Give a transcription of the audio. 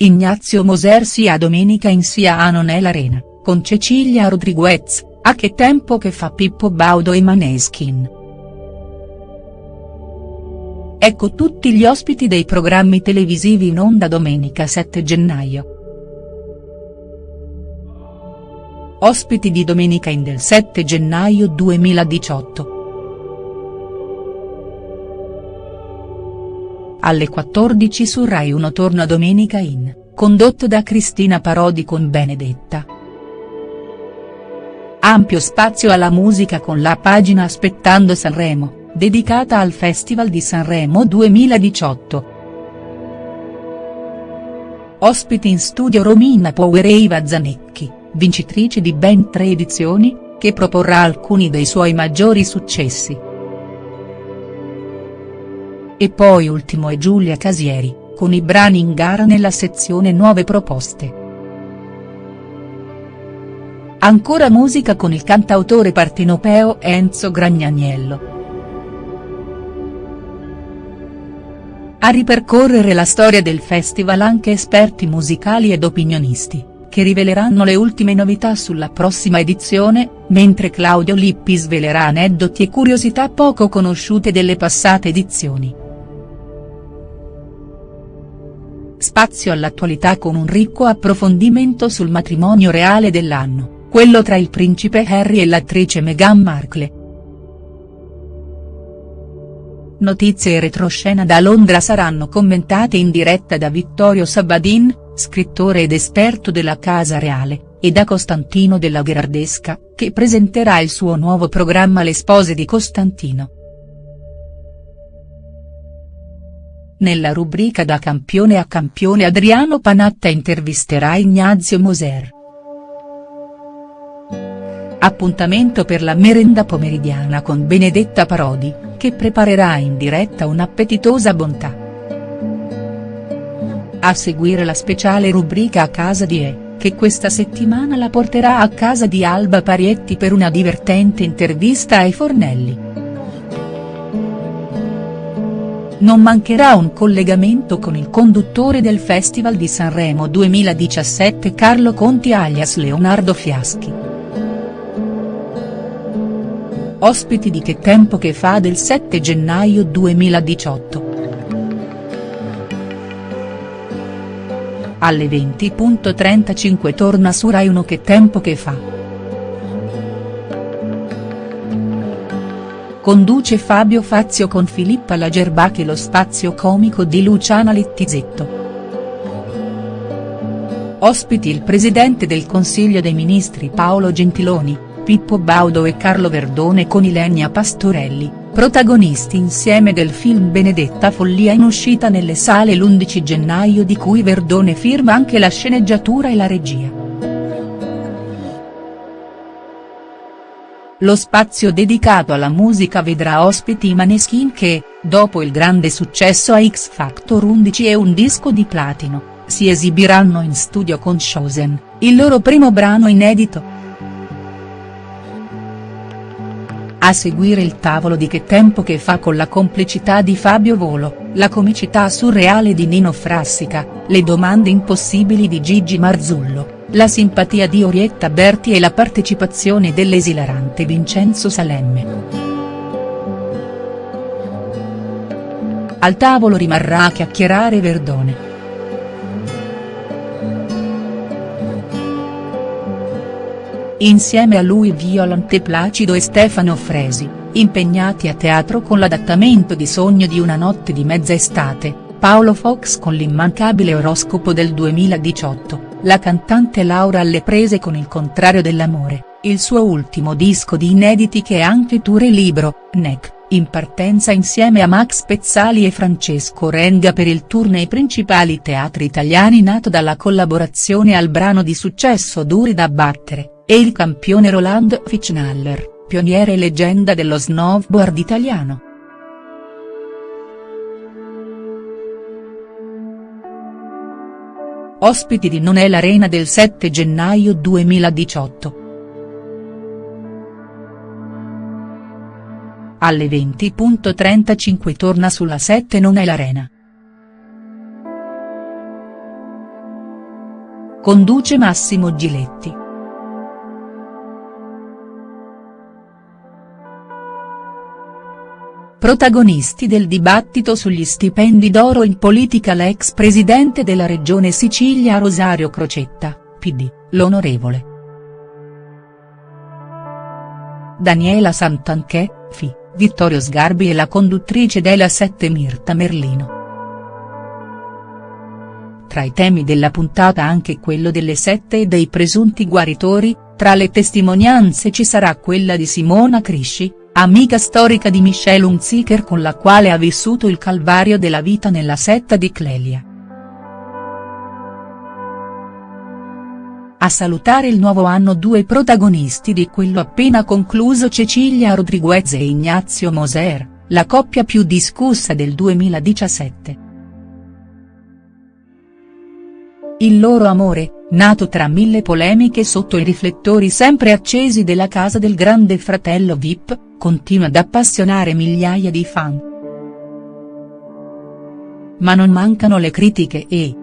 Ignazio Moser sia domenica in sia a Non è l'Arena, con Cecilia Rodriguez, a che tempo che fa Pippo Baudo e Maneskin. Ecco tutti gli ospiti dei programmi televisivi in onda domenica 7 gennaio. Ospiti di Domenica in del 7 gennaio 2018. Alle 14 su Rai 1 torna Domenica in, condotto da Cristina Parodi con Benedetta. Ampio spazio alla musica con la pagina Aspettando Sanremo, dedicata al Festival di Sanremo 2018. Ospiti in studio Romina Power e Iva Zanecchi, vincitrice di ben tre edizioni, che proporrà alcuni dei suoi maggiori successi. E poi ultimo è Giulia Casieri, con i brani in gara nella sezione Nuove proposte. Ancora musica con il cantautore partenopeo Enzo Gragnaniello. A ripercorrere la storia del festival anche esperti musicali ed opinionisti, che riveleranno le ultime novità sulla prossima edizione, mentre Claudio Lippi svelerà aneddoti e curiosità poco conosciute delle passate edizioni. Spazio all'attualità con un ricco approfondimento sul matrimonio reale dell'anno, quello tra il principe Harry e l'attrice Meghan Markle. Notizie e retroscena da Londra saranno commentate in diretta da Vittorio Sabadin, scrittore ed esperto della Casa Reale, e da Costantino della Gherardesca, che presenterà il suo nuovo programma Le spose di Costantino. Nella rubrica Da campione a campione Adriano Panatta intervisterà Ignazio Moser. Appuntamento per la merenda pomeridiana con Benedetta Parodi, che preparerà in diretta un'appetitosa bontà. A seguire la speciale rubrica A casa di E, che questa settimana la porterà a casa di Alba Parietti per una divertente intervista ai fornelli. Non mancherà un collegamento con il conduttore del Festival di Sanremo 2017 Carlo Conti alias Leonardo Fiaschi. Ospiti di Che tempo che fa del 7 gennaio 2018. Alle 20.35 torna su Rai 1 Che tempo che fa. Conduce Fabio Fazio con Filippa Lagerbachi lo spazio comico di Luciana Littizetto. Ospiti il presidente del Consiglio dei Ministri Paolo Gentiloni, Pippo Baudo e Carlo Verdone con Ilenia Pastorelli, protagonisti insieme del film Benedetta Follia in uscita nelle sale l'11 gennaio di cui Verdone firma anche la sceneggiatura e la regia. Lo spazio dedicato alla musica vedrà ospiti i Maneskin che, dopo il grande successo a X Factor 11 e un disco di platino, si esibiranno in studio con Chosen, il loro primo brano inedito. A seguire il tavolo di Che tempo che fa con la complicità di Fabio Volo, la comicità surreale di Nino Frassica, le domande impossibili di Gigi Marzullo la simpatia di Orietta Berti e la partecipazione dell'esilarante Vincenzo Salemme. Al tavolo rimarrà a chiacchierare Verdone. Insieme a lui Violante Placido e Stefano Fresi, impegnati a teatro con l'adattamento di Sogno di una notte di mezza estate, Paolo Fox con l'immancabile oroscopo del 2018 la cantante Laura alle prese con Il contrario dell'amore, il suo ultimo disco di inediti che è anche tour e libro, NEC, in partenza insieme a Max Pezzali e Francesco Renga per il tour nei principali teatri italiani nato dalla collaborazione al brano di successo Duri da battere, e il campione Roland Fichtnaller, pioniere e leggenda dello snowboard italiano. Ospiti di Non è l'Arena del 7 gennaio 2018. Alle 20.35 torna sulla 7 Non è l'Arena. conduce Massimo Giletti. Protagonisti del dibattito sugli stipendi d'oro in politica l'ex presidente della regione Sicilia Rosario Crocetta, PD, l'onorevole. Daniela Santanchè, FI, Vittorio Sgarbi e la conduttrice della 7 Mirta Merlino. Tra i temi della puntata anche quello delle sette e dei presunti guaritori, tra le testimonianze ci sarà quella di Simona Crisci, amica storica di Michelle Hunziker con la quale ha vissuto il calvario della vita nella setta di Clelia. A salutare il nuovo anno due protagonisti di quello appena concluso Cecilia Rodriguez e Ignazio Moser, la coppia più discussa del 2017. Il loro amore, nato tra mille polemiche sotto i riflettori sempre accesi della casa del grande fratello Vip, continua ad appassionare migliaia di fan. Ma non mancano le critiche e,